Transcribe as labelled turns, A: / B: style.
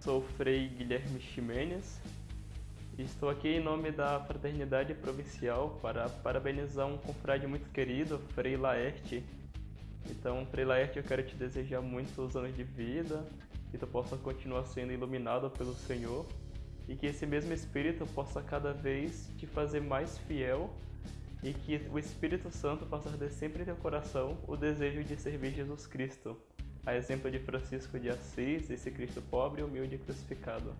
A: Sou Frei Guilherme Ximenes estou aqui em nome da Fraternidade Provincial para parabenizar um confrade muito querido, Frei Laerte. Então, Frei Laerte, eu quero te desejar muitos anos de vida, que tu possa continuar sendo iluminado pelo Senhor e que esse mesmo Espírito possa cada vez te fazer mais fiel e que o Espírito Santo possa arder sempre em teu coração o desejo de servir Jesus Cristo, a exemplo de Francisco de Assis, esse Cristo pobre e humilde crucificado.